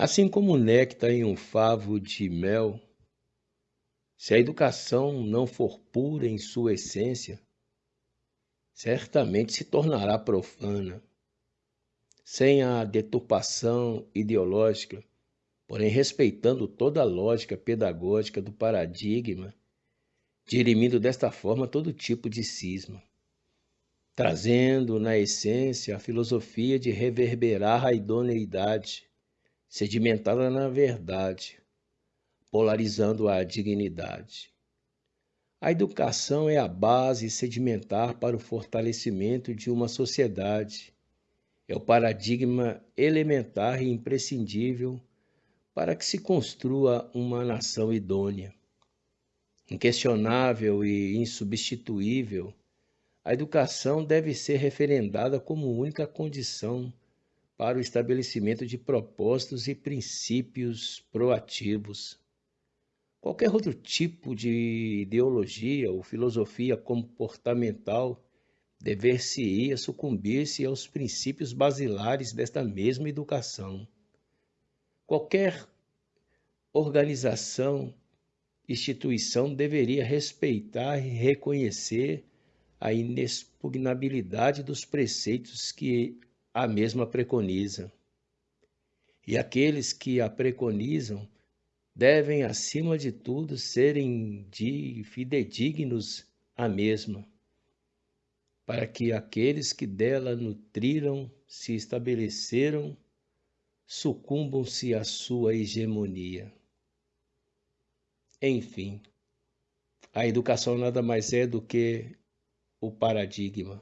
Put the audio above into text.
Assim como o néctar em um favo de mel, se a educação não for pura em sua essência, certamente se tornará profana. Sem a deturpação ideológica, porém respeitando toda a lógica pedagógica do paradigma, dirimindo desta forma todo tipo de cisma, trazendo na essência a filosofia de reverberar a idoneidade, sedimentada na verdade, polarizando a dignidade. A educação é a base sedimentar para o fortalecimento de uma sociedade. É o paradigma elementar e imprescindível para que se construa uma nação idônea. Inquestionável e insubstituível, a educação deve ser referendada como única condição para o estabelecimento de propósitos e princípios proativos. Qualquer outro tipo de ideologia ou filosofia comportamental dever-se-ia sucumbir-se aos princípios basilares desta mesma educação. Qualquer organização, instituição deveria respeitar e reconhecer a inexpugnabilidade dos preceitos que a mesma preconiza. E aqueles que a preconizam devem, acima de tudo, serem de fidedignos à mesma, para que aqueles que dela nutriram, se estabeleceram, sucumbam-se à sua hegemonia. Enfim, a educação nada mais é do que o paradigma